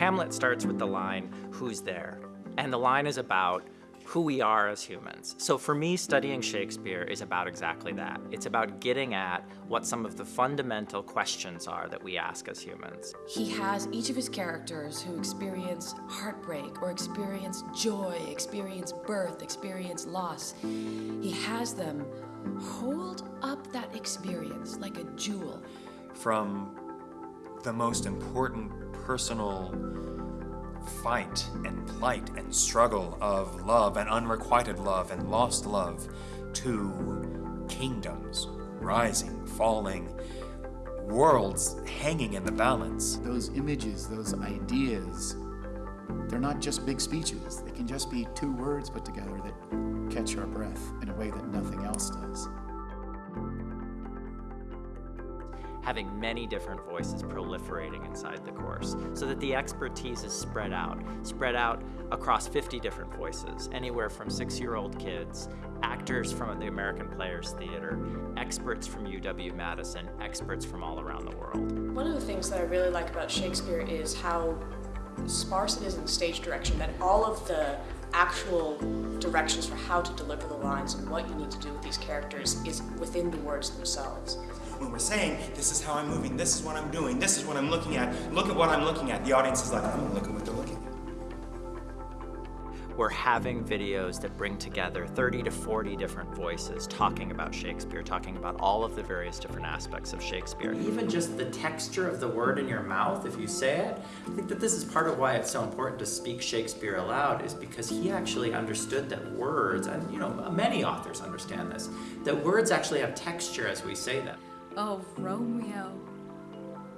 Hamlet starts with the line, who's there? And the line is about who we are as humans. So for me, studying Shakespeare is about exactly that. It's about getting at what some of the fundamental questions are that we ask as humans. He has each of his characters who experience heartbreak or experience joy, experience birth, experience loss. He has them hold up that experience like a jewel. From the most important personal fight and plight and struggle of love and unrequited love and lost love to kingdoms rising, falling, worlds hanging in the balance. Those images, those ideas, they're not just big speeches. They can just be two words put together that catch our breath in a way that nothing else does. Having many different voices proliferating inside the course so that the expertise is spread out, spread out across 50 different voices, anywhere from six-year-old kids, actors from the American Players Theater, experts from UW-Madison, experts from all around the world. One of the things that I really like about Shakespeare is how sparse it is in stage direction, that all of the actual directions for how to deliver the lines and what you need to do with these characters is within the words themselves when we're saying, this is how I'm moving, this is what I'm doing, this is what I'm looking at, look at what I'm looking at, the audience is like, oh, look at what they're looking at. We're having videos that bring together 30 to 40 different voices talking about Shakespeare, talking about all of the various different aspects of Shakespeare. Even just the texture of the word in your mouth, if you say it, I think that this is part of why it's so important to speak Shakespeare aloud, is because he actually understood that words, and you know, many authors understand this, that words actually have texture as we say them. Oh, Romeo,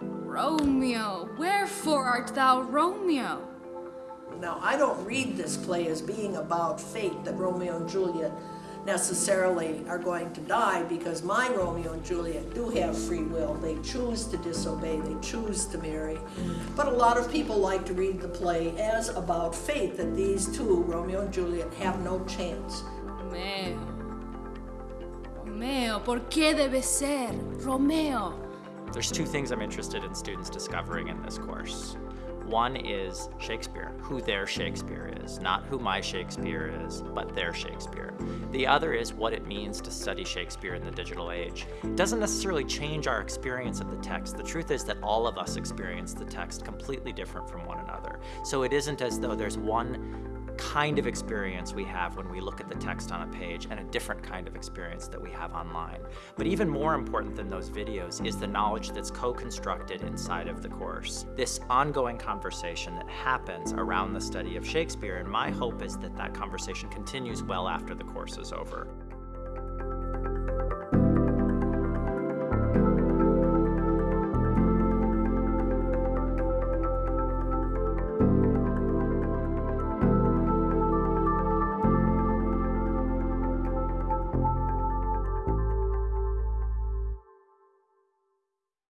Romeo, wherefore art thou Romeo? Now, I don't read this play as being about fate, that Romeo and Juliet necessarily are going to die because my Romeo and Juliet do have free will. They choose to disobey, they choose to marry. But a lot of people like to read the play as about fate, that these two, Romeo and Juliet, have no chance. Romeo. Romeo, ¿por qué debe ser? Romeo. There's two things I'm interested in students discovering in this course. One is Shakespeare, who their Shakespeare is, not who my Shakespeare is, but their Shakespeare. The other is what it means to study Shakespeare in the digital age. It doesn't necessarily change our experience of the text. The truth is that all of us experience the text completely different from one another. So it isn't as though there's one kind of experience we have when we look at the text on a page and a different kind of experience that we have online. But even more important than those videos is the knowledge that's co-constructed inside of the course. This ongoing conversation that happens around the study of Shakespeare, and my hope is that that conversation continues well after the course is over.